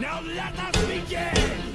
Now let us begin!